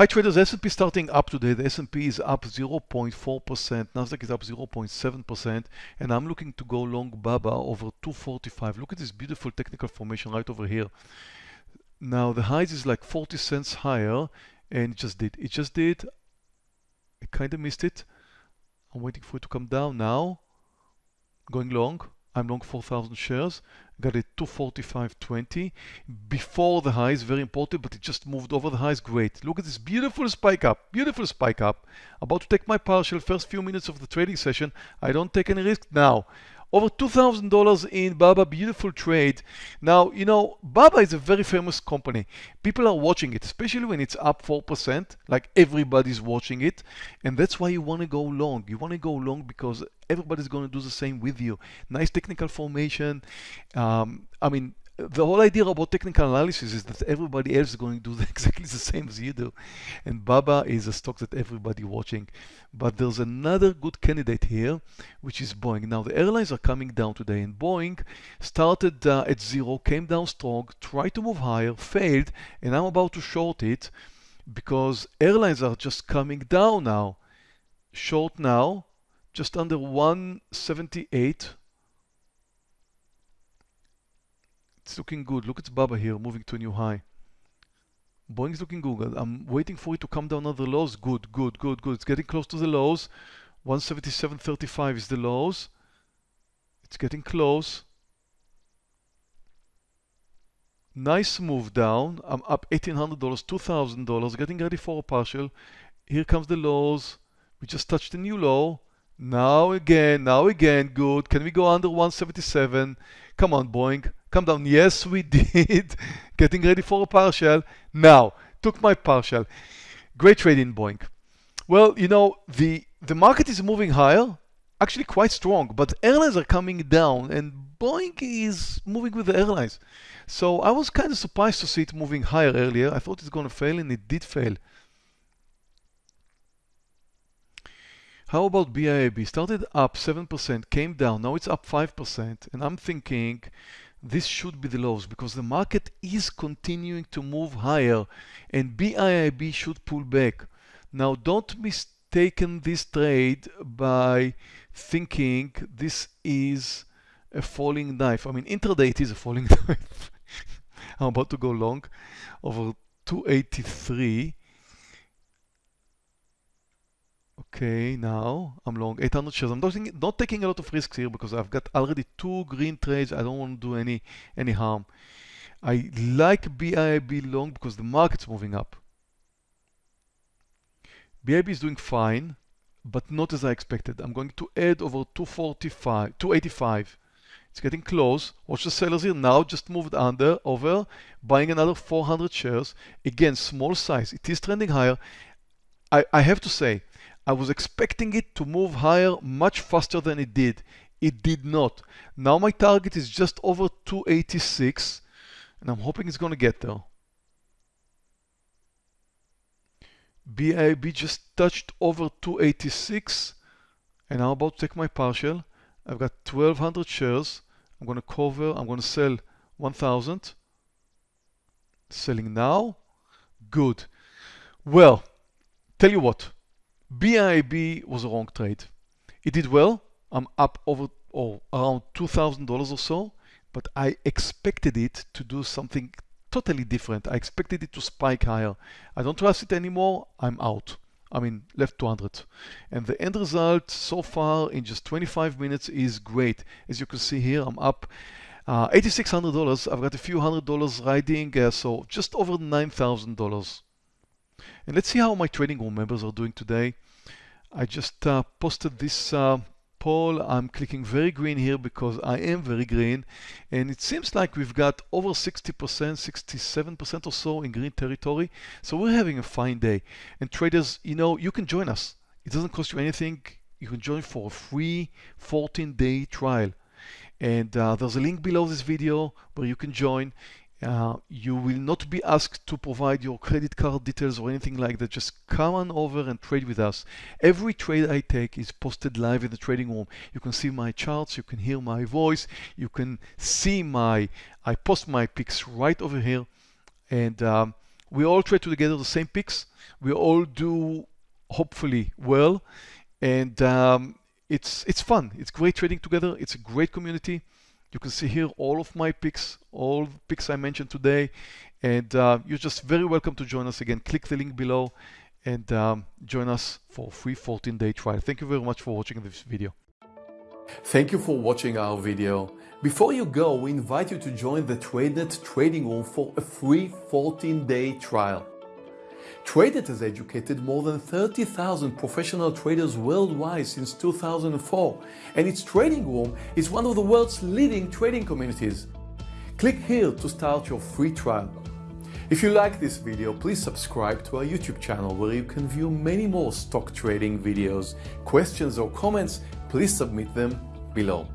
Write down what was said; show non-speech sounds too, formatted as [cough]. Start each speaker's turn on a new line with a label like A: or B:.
A: Hi traders, S&P starting up today. The S&P is up 0.4%, Nasdaq is up 0.7%, and I'm looking to go long BABA over 245. Look at this beautiful technical formation right over here. Now the highs is like 40 cents higher, and it just did. It just did. I kind of missed it. I'm waiting for it to come down now. Going long. I'm long 4,000 shares. Got it 245.20 before the highs, very important, but it just moved over the highs. Great. Look at this beautiful spike up, beautiful spike up. About to take my partial first few minutes of the trading session. I don't take any risk now. Over $2,000 in Baba, beautiful trade. Now, you know, Baba is a very famous company. People are watching it, especially when it's up 4%, like everybody's watching it. And that's why you want to go long. You want to go long because everybody's going to do the same with you. Nice technical formation. Um, I mean, the whole idea about technical analysis is that everybody else is going to do [laughs] exactly the same as you do. And Baba is a stock that everybody watching. But there's another good candidate here, which is Boeing. Now the airlines are coming down today and Boeing started uh, at zero, came down strong, tried to move higher, failed, and I'm about to short it because airlines are just coming down now. Short now, just under 178 It's looking good. Look at Baba here, moving to a new high. Boeing's looking good. I'm waiting for it to come down on the lows. Good, good, good, good. It's getting close to the lows. 177.35 is the lows. It's getting close. Nice move down. I'm up $1,800, $2,000, getting ready for a partial. Here comes the lows. We just touched a new low. Now again, now again, good. Can we go under 177? Come on, Boeing. Come down. Yes, we [laughs] did. Getting ready for a partial. Now, took my partial. Great trade in Boeing. Well, you know, the, the market is moving higher, actually quite strong, but airlines are coming down and Boeing is moving with the airlines. So I was kind of surprised to see it moving higher earlier. I thought it's going to fail and it did fail. How about BIAB? Started up 7%, came down, now it's up 5%, and I'm thinking this should be the lows because the market is continuing to move higher and BIIB should pull back. Now don't mistaken this trade by thinking this is a falling knife. I mean intraday it is a falling [laughs] knife. I'm about to go long over 283 Okay, now I'm long 800 shares. I'm not, taking, not taking a lot of risks here because I've got already two green trades. I don't want to do any any harm. I like BIB long because the market's moving up. BIB is doing fine, but not as I expected. I'm going to add over 245, 285. It's getting close. Watch the sellers here now just moved under over buying another 400 shares. Again, small size. It is trending higher. I, I have to say, I was expecting it to move higher much faster than it did. It did not. Now my target is just over 286 and I'm hoping it's going to get there. BIB just touched over 286 and I'm about to take my partial. I've got 1200 shares. I'm going to cover, I'm going to sell 1000. Selling now. Good. Well, tell you what, BIB was a wrong trade. It did well. I'm up over or around $2,000 or so, but I expected it to do something totally different. I expected it to spike higher. I don't trust it anymore. I'm out. I mean, left 200. And the end result so far in just 25 minutes is great. As you can see here, I'm up uh, $8,600. I've got a few hundred dollars riding, uh, so just over $9,000. And let's see how my trading room members are doing today. I just uh, posted this uh, poll. I'm clicking very green here because I am very green. And it seems like we've got over 60%, 67% or so in green territory. So we're having a fine day. And traders, you know, you can join us. It doesn't cost you anything. You can join for a free 14-day trial. And uh, there's a link below this video where you can join. Uh, you will not be asked to provide your credit card details or anything like that. Just come on over and trade with us. Every trade I take is posted live in the trading room. You can see my charts, you can hear my voice, you can see my, I post my picks right over here. And um, We all trade together the same picks. We all do hopefully well, and um, it's it's fun. It's great trading together. It's a great community. You can see here all of my picks, all picks I mentioned today, and uh, you're just very welcome to join us again. Click the link below and um, join us for a free 14-day trial. Thank you very much for watching this video.
B: Thank you for watching our video. Before you go, we invite you to join the TradeNet trading room for a free 14-day trial. TradeNet has educated more than 30,000 professional traders worldwide since 2004, and its trading room is one of the world's leading trading communities. Click here to start your free trial. If you like this video, please subscribe to our YouTube channel where you can view many more stock trading videos. Questions or comments, please submit them below.